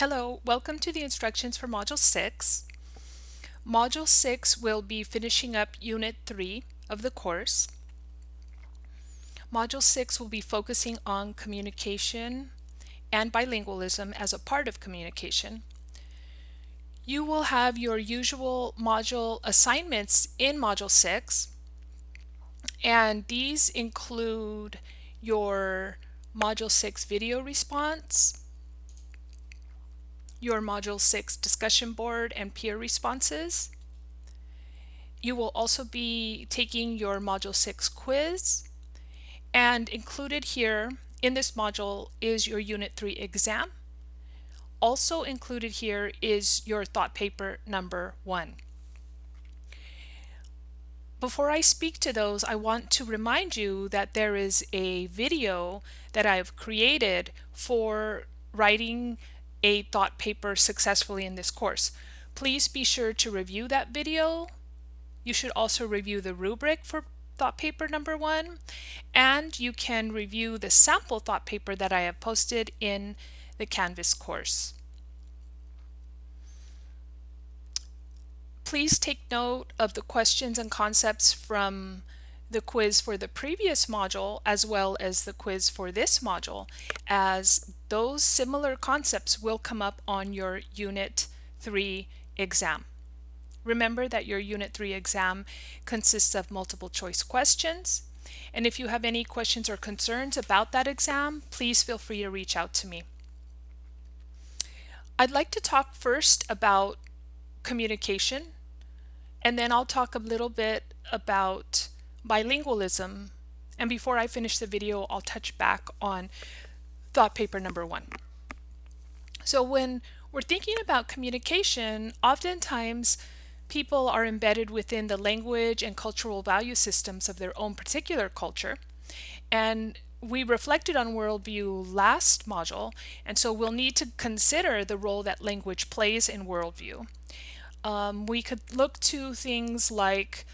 Hello, welcome to the instructions for Module 6. Module 6 will be finishing up Unit 3 of the course. Module 6 will be focusing on communication and bilingualism as a part of communication. You will have your usual module assignments in Module 6 and these include your Module 6 video response, your Module 6 discussion board and peer responses. You will also be taking your Module 6 quiz and included here in this module is your Unit 3 exam. Also included here is your thought paper number one. Before I speak to those, I want to remind you that there is a video that I've created for writing a thought paper successfully in this course. Please be sure to review that video. You should also review the rubric for thought paper number one, and you can review the sample thought paper that I have posted in the Canvas course. Please take note of the questions and concepts from the quiz for the previous module as well as the quiz for this module as those similar concepts will come up on your Unit 3 exam. Remember that your Unit 3 exam consists of multiple choice questions and if you have any questions or concerns about that exam please feel free to reach out to me. I'd like to talk first about communication and then I'll talk a little bit about bilingualism. And before I finish the video, I'll touch back on thought paper number one. So when we're thinking about communication, oftentimes people are embedded within the language and cultural value systems of their own particular culture. And we reflected on worldview last module, and so we'll need to consider the role that language plays in worldview. Um, we could look to things like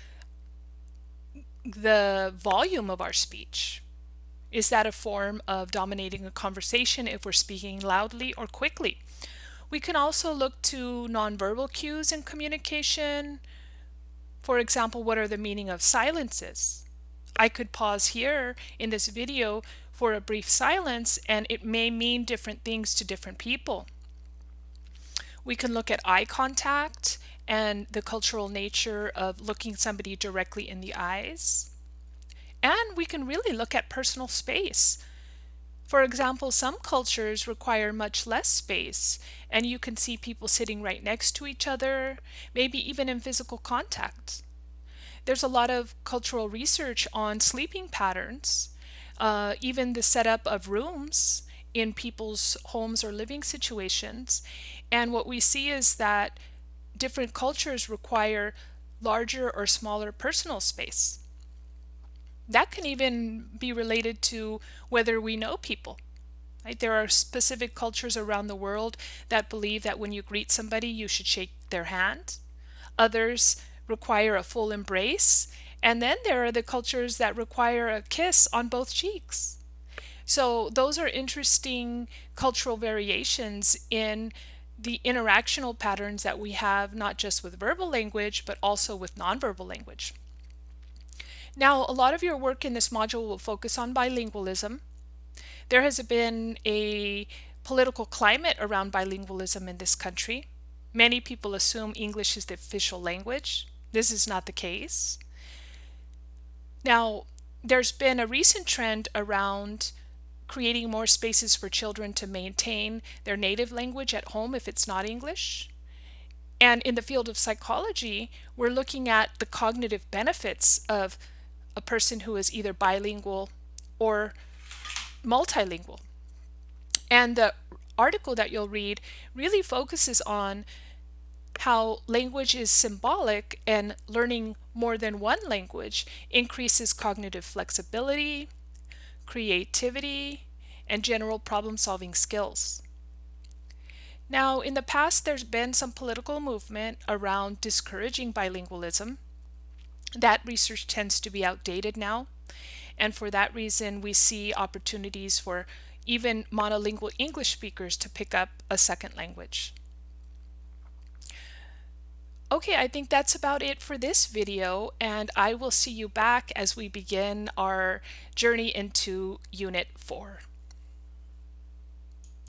the volume of our speech. Is that a form of dominating a conversation if we're speaking loudly or quickly? We can also look to nonverbal cues in communication. For example, what are the meaning of silences? I could pause here in this video for a brief silence and it may mean different things to different people. We can look at eye contact and the cultural nature of looking somebody directly in the eyes. And we can really look at personal space. For example, some cultures require much less space, and you can see people sitting right next to each other, maybe even in physical contact. There's a lot of cultural research on sleeping patterns, uh, even the setup of rooms in people's homes or living situations. And what we see is that different cultures require larger or smaller personal space. That can even be related to whether we know people. Right? There are specific cultures around the world that believe that when you greet somebody, you should shake their hand. Others require a full embrace. And then there are the cultures that require a kiss on both cheeks. So those are interesting cultural variations in the interactional patterns that we have not just with verbal language but also with nonverbal language. Now a lot of your work in this module will focus on bilingualism. There has been a political climate around bilingualism in this country. Many people assume English is the official language. This is not the case. Now there's been a recent trend around creating more spaces for children to maintain their native language at home if it's not English. And in the field of psychology, we're looking at the cognitive benefits of a person who is either bilingual or multilingual. And the article that you'll read really focuses on how language is symbolic and learning more than one language increases cognitive flexibility, creativity, and general problem-solving skills. Now, in the past, there's been some political movement around discouraging bilingualism. That research tends to be outdated now, and for that reason, we see opportunities for even monolingual English speakers to pick up a second language. Okay, I think that's about it for this video, and I will see you back as we begin our journey into Unit 4.